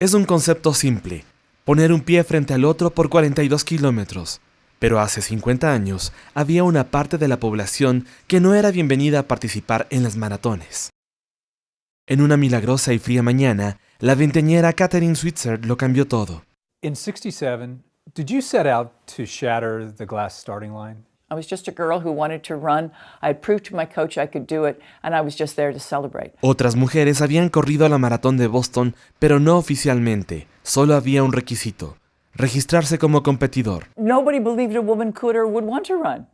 Es un concepto simple, poner un pie frente al otro por 42 kilómetros. Pero hace 50 años había una parte de la población que no era bienvenida a participar en las maratones. En una milagrosa y fría mañana, la veinteñera Catherine Switzer lo cambió todo. In 67, did you set out to shatter the glass starting line? I was just a girl who wanted to run. I had proved to my coach I could do it, and I was just there to celebrate. Otras mujeres habían corrido a la maratón de Boston, pero no oficialmente. Solo había un requisito, registrarse como competidor. Nobody believed a woman could or would want to run.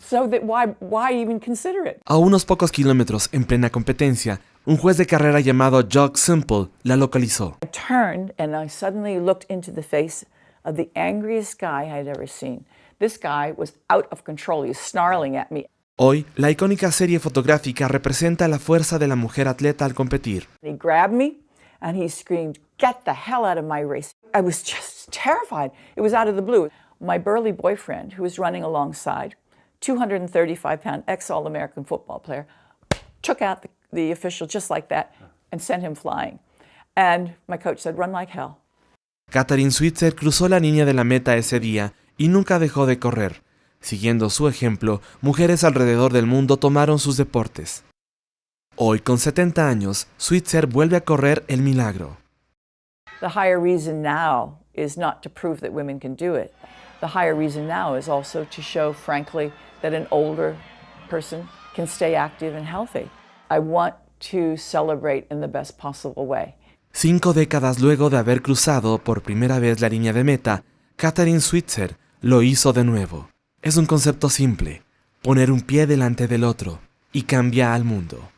So that why, why even consider it? A unos pocos kilómetros, en plena competencia, un juez de carrera llamado Jock Simple la localizó. I turned and I suddenly looked into the face of the angriest guy I'd ever seen. This guy was out of control. He was snarling at me. Hoy, la icónica serie fotográfica representa la fuerza de la mujer atleta al competir. He grabbed me and he screamed, Get the hell out of my race. I was just terrified. It was out of the blue. My burly boyfriend, who was running alongside, 235 pound ex All American football player, took out the, the official just like that and sent him flying. And my coach said, Run like hell. Katharine Switzer cruzó la línea de la meta ese día y nunca dejó de correr. Siguiendo su ejemplo, mujeres alrededor del mundo tomaron sus deportes. Hoy, con 70 años, Switzer vuelve a correr el milagro. The higher reason now is not to prove that women can do it. The higher reason now is also to show, frankly, that an older person can stay active and healthy. I want to celebrate in the best possible way. Cinco décadas luego de haber cruzado por primera vez la línea de meta, Katharine Switzer lo hizo de nuevo. Es un concepto simple, poner un pie delante del otro y cambia al mundo.